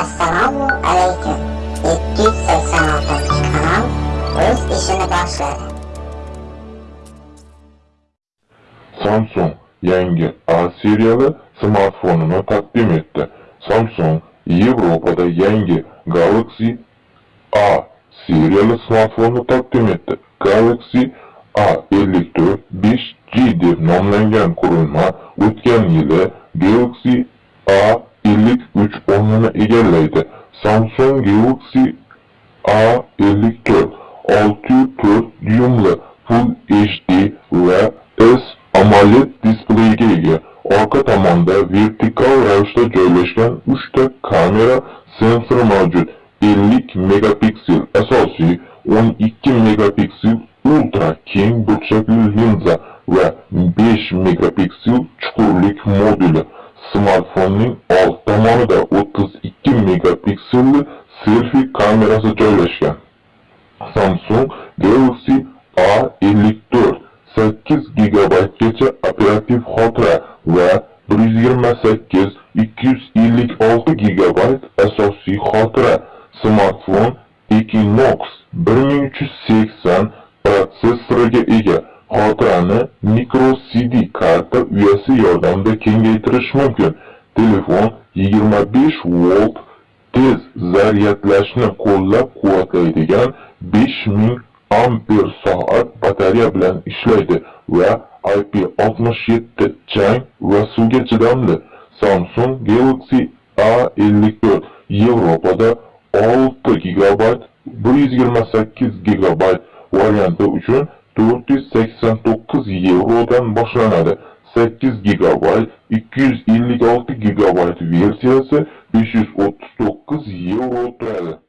Esselamu Aleyküm 786. kanal öz işini başladı. Samsung yenge A-Siryalı smartfonunu takdim etti. Samsung Avrupa'da yenge Galaxy A Siryalı smartfonu takdim etti. Galaxy A54 5G deb nomlangan qurilma o'tgan yili Galaxy A 53 onunu ilerledi. Samsung Galaxy A54 604 düğümlü Full HD ve S AMOLED display geliyor. Arka tamanda vertikal rayışta yerleşken 3'te kamera sensör mevcut. 50 megapiksel asasi, 12 megapiksel ultra keng burchakli linza ve 5 megapiksel çukurlik modülü. Smartfonning old tomonida 32 megapikselli selfie kamerasi joylashgan. Samsung Galaxy A54 8 gigabaytgacha operativ xotira va 128 256 GB asosiy xotira. Smartfon Equinox 1380 microSD karta uyasi yordamida kengaytirish mumkin. Telefon 25 volt tez zaryadlashni qo'llab-quvvatlaydigan 5000 amper soat batareya bilan ishlaydi va IP67 chang va suvga chidamli. Samsung Galaxy A54 Yevropada 6 GB 128 GB varianti uchun 489 yevrodan boshlanadi. 8 gigabayt 256 gigabayt versiyasi 539 yevro turadi.